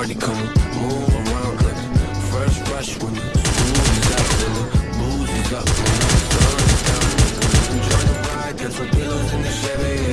party come move around like fresh rush when the smooth is up, when the booze is up, when the sun is down. Enjoy the ride, there's some pillows in the Chevy.